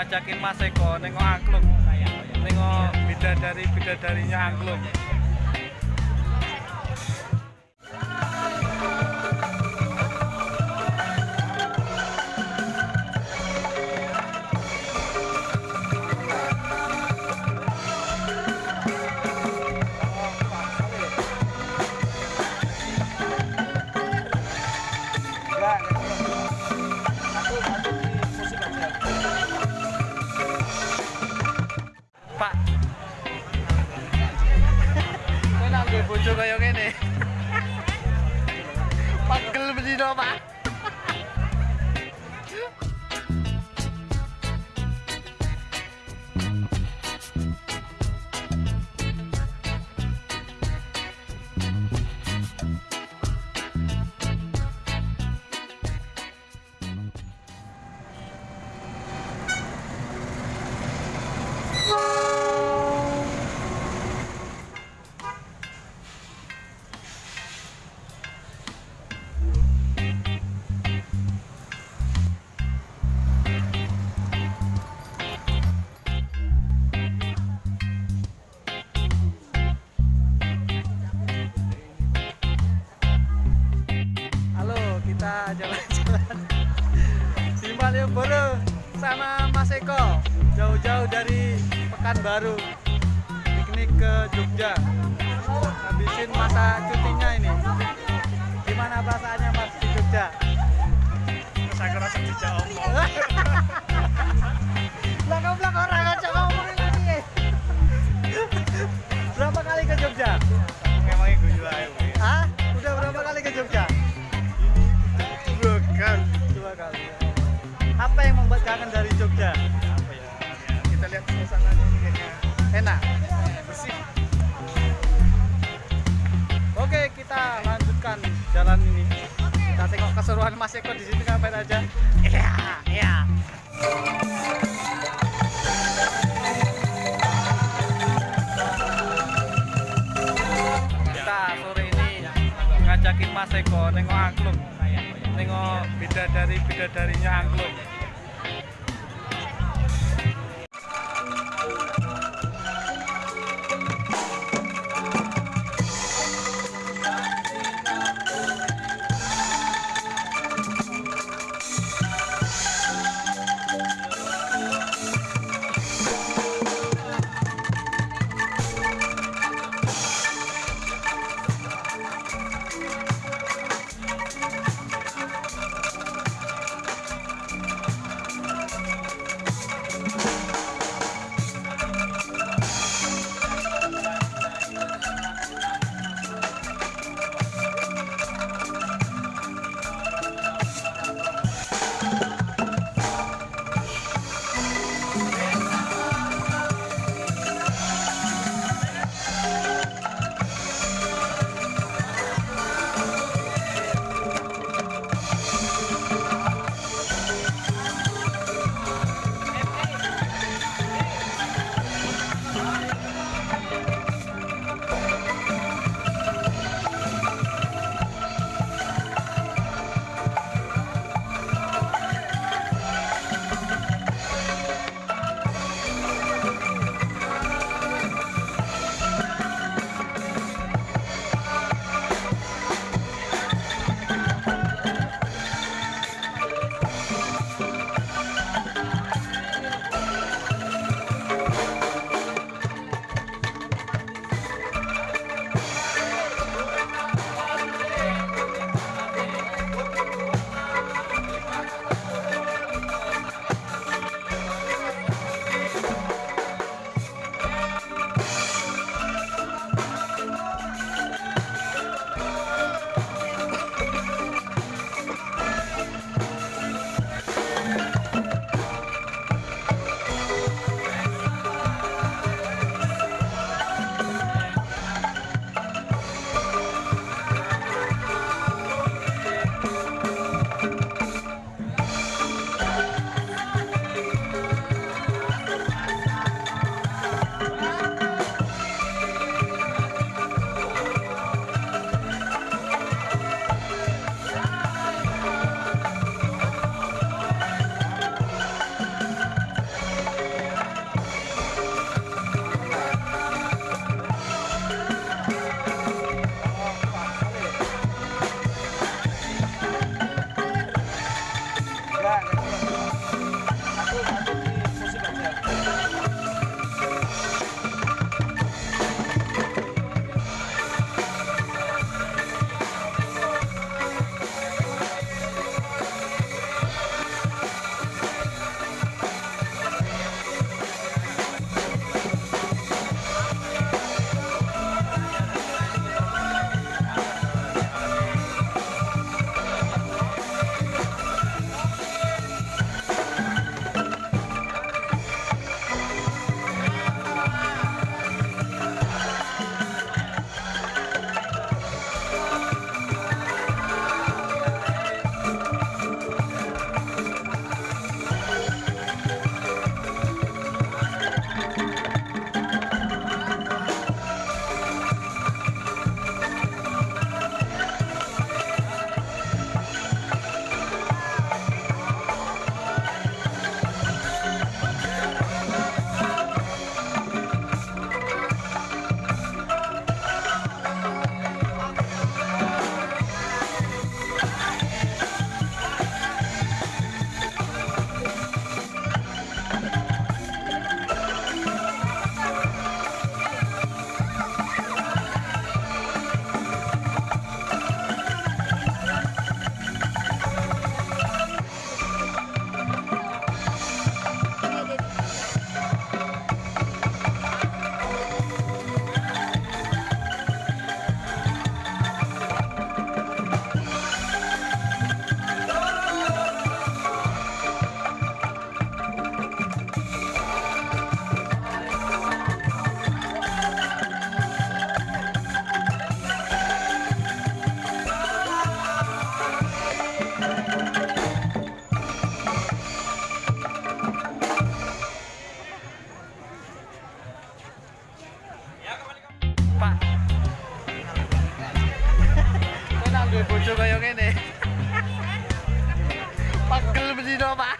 ngajakin Mas Eko nengok angklung. Nengok bidadari bidadarinya angklung Halo, kita jalan-jalan. Di Malioboro sama Mas Eko. Jauh-jauh dari Pekanbaru. Piknik ke Jogja. Habisin masa cutinya ini. Gimana perasaannya Mas di Jogja? Saya ngerasa tidak omong. Jalan ini. Kita tengok keseruan Mas Eko di sini ngapain aja. Iya, iya. Kita sore ini ngajakin Mas Eko nengok angklung. Nengok bidadari bidadarinya angklung. คือมั